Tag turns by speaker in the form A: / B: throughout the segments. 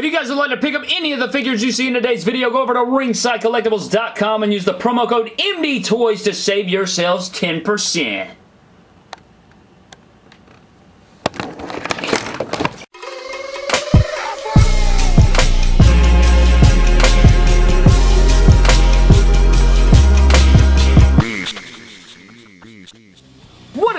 A: If you guys would like to pick up any of the figures you see in today's video, go over to ringsidecollectibles.com and use the promo code MDTOYS to save yourselves 10%.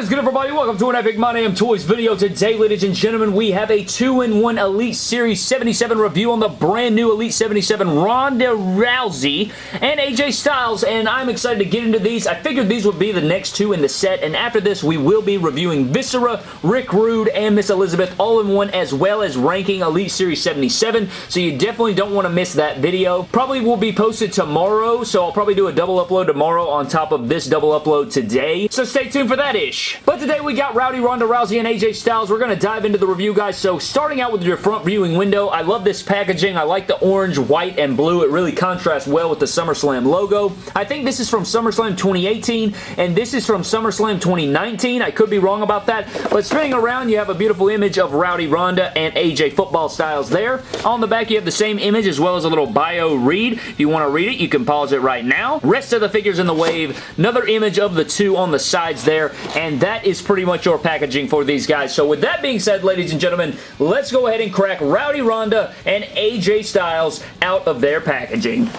A: Good everybody? Welcome to an Epic My Damn Toys video. Today, ladies and gentlemen, we have a 2-in-1 Elite Series 77 review on the brand new Elite 77 Ronda Rousey and AJ Styles, and I'm excited to get into these. I figured these would be the next two in the set, and after this, we will be reviewing Viscera, Rick Rude, and Miss Elizabeth all in one, as well as ranking Elite Series 77, so you definitely don't want to miss that video. Probably will be posted tomorrow, so I'll probably do a double upload tomorrow on top of this double upload today, so stay tuned for that ish. But today we got Rowdy Ronda Rousey and AJ Styles. We're going to dive into the review, guys. So starting out with your front viewing window, I love this packaging. I like the orange, white, and blue. It really contrasts well with the SummerSlam logo. I think this is from SummerSlam 2018, and this is from SummerSlam 2019. I could be wrong about that, but spinning around, you have a beautiful image of Rowdy Ronda and AJ Football Styles there. On the back, you have the same image as well as a little bio read. If you want to read it, you can pause it right now. Rest of the figures in the wave, another image of the two on the sides there, and that is pretty much your packaging for these guys. So with that being said, ladies and gentlemen, let's go ahead and crack Rowdy Ronda and AJ Styles out of their packaging.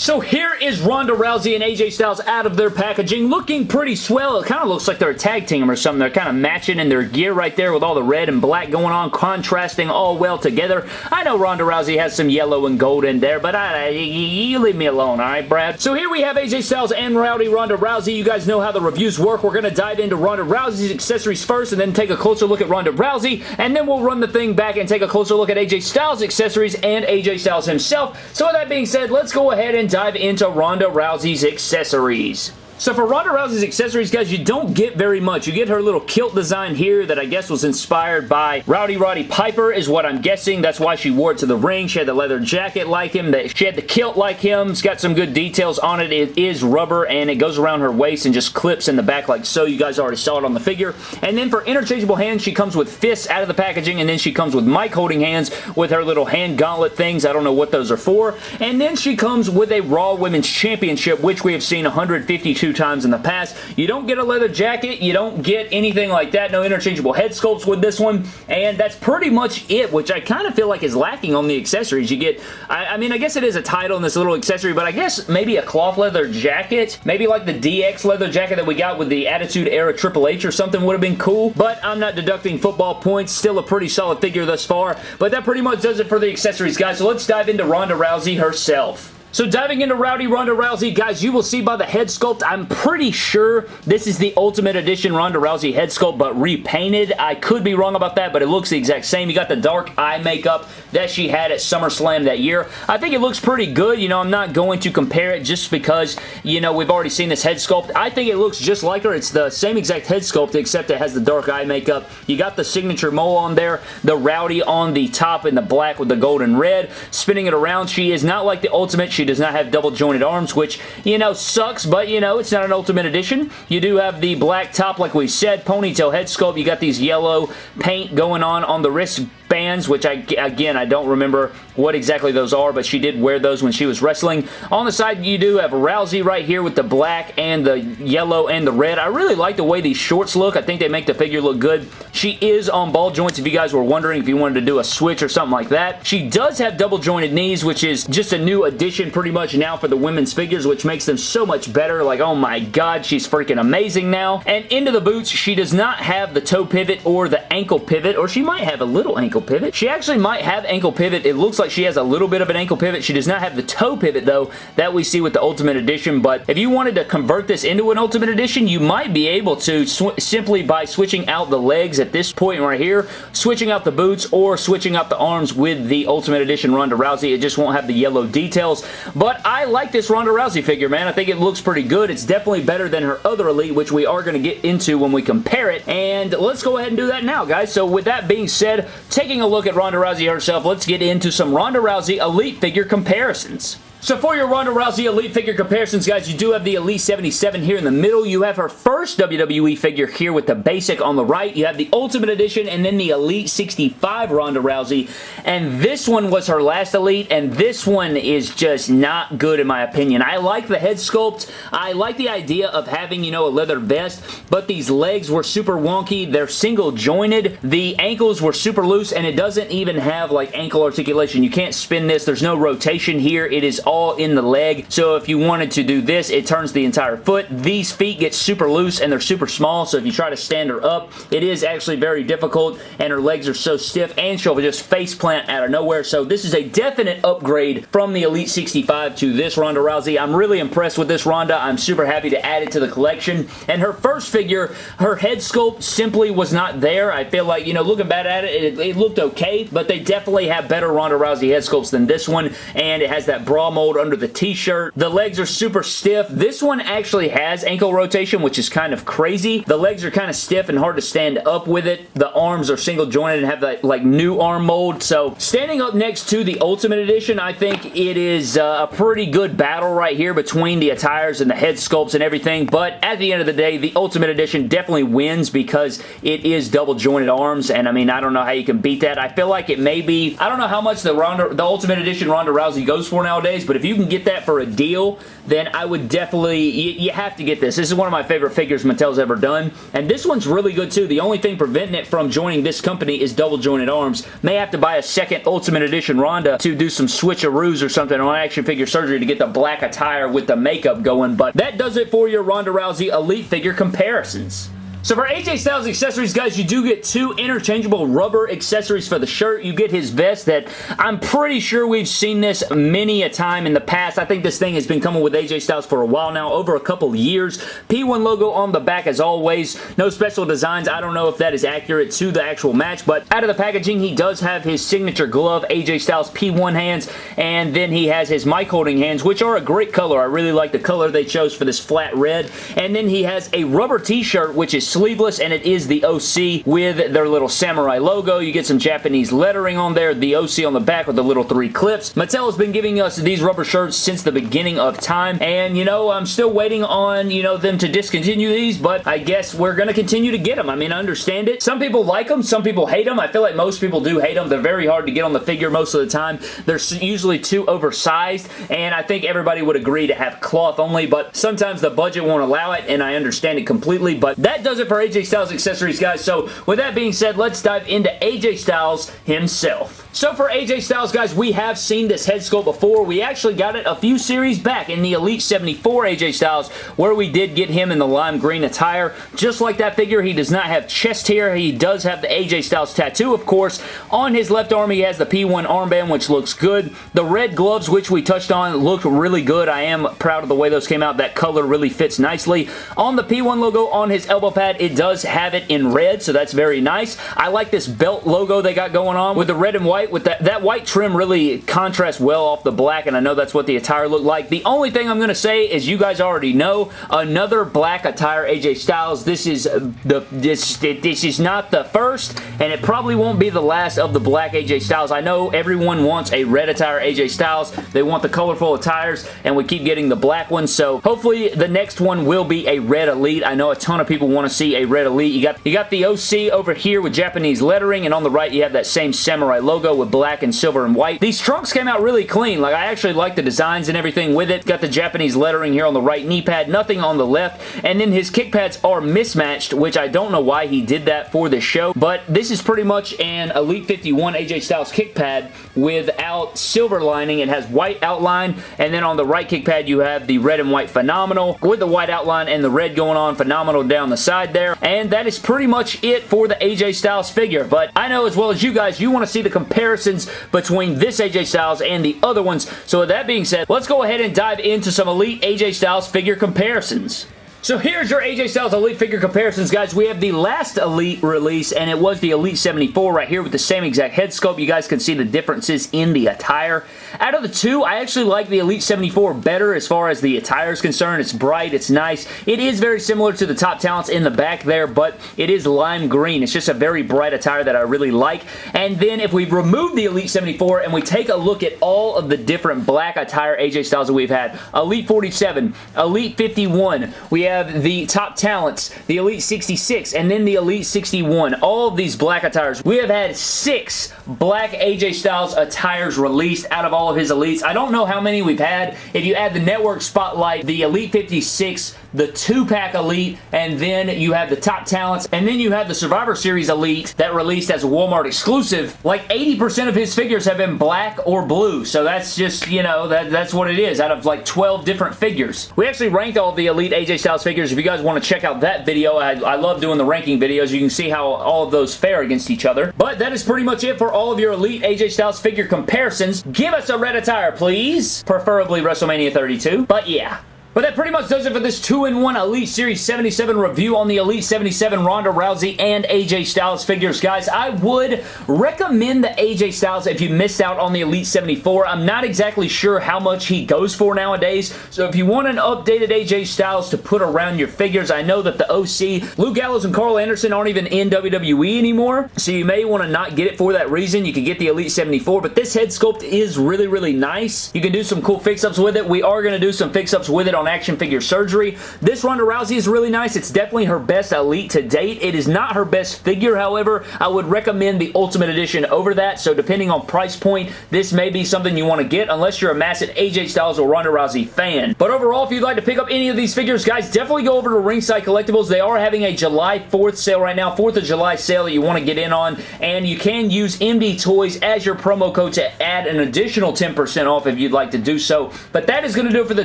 A: So here is Ronda Rousey and AJ Styles out of their packaging, looking pretty swell. It kind of looks like they're a tag team or something. They're kind of matching in their gear right there with all the red and black going on, contrasting all well together. I know Ronda Rousey has some yellow and gold in there, but I, you leave me alone, all right, Brad? So here we have AJ Styles and Rowdy Ronda Rousey. You guys know how the reviews work. We're going to dive into Ronda Rousey's accessories first and then take a closer look at Ronda Rousey, and then we'll run the thing back and take a closer look at AJ Styles' accessories and AJ Styles himself. So with that being said, let's go ahead and dive into Ronda Rousey's accessories. So for Ronda Rousey's accessories, guys, you don't get very much. You get her little kilt design here that I guess was inspired by Rowdy Roddy Piper is what I'm guessing. That's why she wore it to the ring. She had the leather jacket like him. That she had the kilt like him. It's got some good details on it. It is rubber and it goes around her waist and just clips in the back like so. You guys already saw it on the figure. And then for interchangeable hands, she comes with fists out of the packaging and then she comes with mic holding hands with her little hand gauntlet things. I don't know what those are for. And then she comes with a Raw Women's Championship, which we have seen 152 two times in the past. You don't get a leather jacket. You don't get anything like that. No interchangeable head sculpts with this one. And that's pretty much it, which I kind of feel like is lacking on the accessories. You get, I, I mean, I guess it is a title in this little accessory, but I guess maybe a cloth leather jacket. Maybe like the DX leather jacket that we got with the Attitude Era Triple H or something would have been cool. But I'm not deducting football points. Still a pretty solid figure thus far. But that pretty much does it for the accessories, guys. So let's dive into Ronda Rousey herself. So diving into Rowdy Ronda Rousey, guys, you will see by the head sculpt, I'm pretty sure this is the Ultimate Edition Ronda Rousey head sculpt, but repainted. I could be wrong about that, but it looks the exact same. You got the dark eye makeup that she had at SummerSlam that year. I think it looks pretty good. You know, I'm not going to compare it just because, you know, we've already seen this head sculpt. I think it looks just like her. It's the same exact head sculpt, except it has the dark eye makeup. You got the signature mole on there, the Rowdy on the top in the black with the gold and red. Spinning it around, she is not like the Ultimate. She does not have double jointed arms, which, you know, sucks, but, you know, it's not an Ultimate Edition. You do have the black top, like we said, ponytail head sculpt. You got these yellow paint going on on the wrist bands, which I, again, I don't remember what exactly those are, but she did wear those when she was wrestling. On the side, you do have Rousey right here with the black and the yellow and the red. I really like the way these shorts look. I think they make the figure look good. She is on ball joints if you guys were wondering if you wanted to do a switch or something like that. She does have double jointed knees, which is just a new addition pretty much now for the women's figures, which makes them so much better. Like, oh my god, she's freaking amazing now. And into the boots, she does not have the toe pivot or the ankle pivot, or she might have a little ankle pivot. She actually might have ankle pivot. It looks like she has a little bit of an ankle pivot. She does not have the toe pivot, though, that we see with the Ultimate Edition, but if you wanted to convert this into an Ultimate Edition, you might be able to simply by switching out the legs at this point right here, switching out the boots, or switching out the arms with the Ultimate Edition Ronda Rousey. It just won't have the yellow details, but I like this Ronda Rousey figure, man. I think it looks pretty good. It's definitely better than her other Elite, which we are going to get into when we compare it, and let's go ahead and do that now, guys. So with that being said, taking a look at Ronda Rousey herself, let's get into some Ronda Rousey Elite figure comparisons. So for your Ronda Rousey Elite figure comparisons, guys, you do have the Elite 77 here in the middle. You have her first WWE figure here with the basic on the right. You have the Ultimate Edition and then the Elite 65 Ronda Rousey. And this one was her last Elite, and this one is just not good in my opinion. I like the head sculpt. I like the idea of having, you know, a leather vest, but these legs were super wonky. They're single jointed. The ankles were super loose, and it doesn't even have, like, ankle articulation. You can't spin this. There's no rotation here. It is all in the leg. So if you wanted to do this, it turns the entire foot. These feet get super loose and they're super small. So if you try to stand her up, it is actually very difficult and her legs are so stiff and she'll just face plant out of nowhere. So this is a definite upgrade from the Elite 65 to this Ronda Rousey. I'm really impressed with this Ronda. I'm super happy to add it to the collection. And her first figure, her head sculpt simply was not there. I feel like, you know, looking back at it, it, it looked okay, but they definitely have better Ronda Rousey head sculpts than this one. And it has that bra mold under the t-shirt. The legs are super stiff. This one actually has ankle rotation, which is kind of crazy. The legs are kind of stiff and hard to stand up with it. The arms are single jointed and have that like new arm mold. So standing up next to the Ultimate Edition, I think it is uh, a pretty good battle right here between the attires and the head sculpts and everything. But at the end of the day, the Ultimate Edition definitely wins because it is double jointed arms. And I mean, I don't know how you can beat that. I feel like it may be, I don't know how much the Ronda, the Ultimate Edition Ronda Rousey goes for nowadays, but if you can get that for a deal, then I would definitely, you, you, have to get this. This is one of my favorite figures Mattel's ever done, and this one's really good too. The only thing preventing it from joining this company is double jointed arms. May have to buy a second Ultimate Edition Ronda to do some switcheroos or something on action figure surgery to get the black attire with the makeup going, but that does it for your Ronda Rousey Elite figure comparisons. So for AJ Styles accessories, guys, you do get two interchangeable rubber accessories for the shirt. You get his vest that I'm pretty sure we've seen this many a time in the past. I think this thing has been coming with AJ Styles for a while now, over a couple years. P1 logo on the back as always. No special designs. I don't know if that is accurate to the actual match, but out of the packaging, he does have his signature glove, AJ Styles P1 hands, and then he has his mic holding hands, which are a great color. I really like the color they chose for this flat red. And then he has a rubber t-shirt, which is sleeveless and it is the OC with their little samurai logo. You get some Japanese lettering on there, the OC on the back with the little three clips. Mattel has been giving us these rubber shirts since the beginning of time and you know I'm still waiting on you know them to discontinue these but I guess we're going to continue to get them. I mean I understand it. Some people like them, some people hate them. I feel like most people do hate them. They're very hard to get on the figure most of the time. They're usually too oversized and I think everybody would agree to have cloth only but sometimes the budget won't allow it and I understand it completely but that does it for AJ Styles accessories, guys. So with that being said, let's dive into AJ Styles himself. So for AJ Styles, guys, we have seen this head sculpt before. We actually got it a few series back in the Elite 74 AJ Styles, where we did get him in the lime green attire. Just like that figure, he does not have chest hair. He does have the AJ Styles tattoo, of course. On his left arm, he has the P1 armband, which looks good. The red gloves, which we touched on, look really good. I am proud of the way those came out. That color really fits nicely. On the P1 logo on his elbow pad, it does have it in red, so that's very nice. I like this belt logo they got going on with the red and white white with that. That white trim really contrasts well off the black, and I know that's what the attire looked like. The only thing I'm going to say is you guys already know, another black attire AJ Styles. This is the this, this is not the first, and it probably won't be the last of the black AJ Styles. I know everyone wants a red attire AJ Styles. They want the colorful attires, and we keep getting the black ones, so hopefully the next one will be a red Elite. I know a ton of people want to see a red Elite. You got, you got the OC over here with Japanese lettering, and on the right you have that same samurai logo with black and silver and white. These trunks came out really clean. Like, I actually like the designs and everything with it. Got the Japanese lettering here on the right knee pad, nothing on the left. And then his kick pads are mismatched, which I don't know why he did that for the show. But this is pretty much an Elite 51 AJ Styles kick pad without silver lining. It has white outline. And then on the right kick pad, you have the red and white Phenomenal with the white outline and the red going on Phenomenal down the side there. And that is pretty much it for the AJ Styles figure. But I know as well as you guys, you want to see the comparisons between this AJ Styles and the other ones. So with that being said, let's go ahead and dive into some Elite AJ Styles figure comparisons. So here's your AJ Styles Elite figure comparisons, guys. We have the last Elite release, and it was the Elite 74 right here with the same exact head sculpt. You guys can see the differences in the attire. Out of the two, I actually like the Elite 74 better as far as the attire is concerned. It's bright, it's nice. It is very similar to the top talents in the back there, but it is lime green. It's just a very bright attire that I really like. And then if we remove the Elite 74 and we take a look at all of the different black attire AJ Styles that we've had, Elite 47, Elite 51, we have the top talents, the Elite 66, and then the Elite 61. All of these black attires. We have had six black AJ Styles attires released out of all of his Elites. I don't know how many we've had. If you add the Network Spotlight, the Elite 56, the two-pack Elite, and then you have the top talents, and then you have the Survivor Series Elite that released as a Walmart exclusive. Like 80% of his figures have been black or blue, so that's just, you know, that, that's what it is out of like 12 different figures. We actually ranked all the Elite AJ Styles figures. If you guys want to check out that video, I, I love doing the ranking videos. You can see how all of those fare against each other. But that is pretty much it for all of your Elite AJ Styles figure comparisons. Give us a red attire, please. Preferably WrestleMania 32. But yeah, but that pretty much does it for this 2-in-1 Elite Series 77 review on the Elite 77 Ronda Rousey and AJ Styles figures. Guys, I would recommend the AJ Styles if you missed out on the Elite 74. I'm not exactly sure how much he goes for nowadays, so if you want an updated AJ Styles to put around your figures, I know that the OC, Luke Gallows and Karl Anderson aren't even in WWE anymore, so you may want to not get it for that reason. You can get the Elite 74, but this head sculpt is really, really nice. You can do some cool fix-ups with it. We are going to do some fix-ups with it on action figure surgery. This Ronda Rousey is really nice. It's definitely her best Elite to date. It is not her best figure, however. I would recommend the Ultimate Edition over that, so depending on price point, this may be something you want to get unless you're a massive AJ Styles or Ronda Rousey fan. But overall, if you'd like to pick up any of these figures, guys, definitely go over to Ringside Collectibles. They are having a July 4th sale right now, 4th of July sale that you want to get in on, and you can use MD Toys as your promo code to add an additional 10% off if you'd like to do so. But that is going to do it for the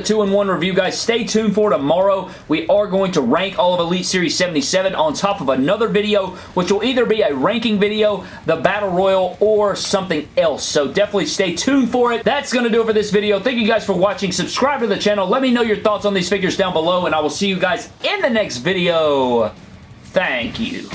A: 2-in-1 review, guys. Stay tuned for tomorrow. We are going to rank all of Elite Series 77 on top of another video, which will either be a ranking video, the Battle Royal, or something else. So definitely stay tuned for it. That's going to do it for this video. Thank you guys for watching. Subscribe to the channel. Let me know your thoughts on these figures down below, and I will see you guys in the next video. Thank you.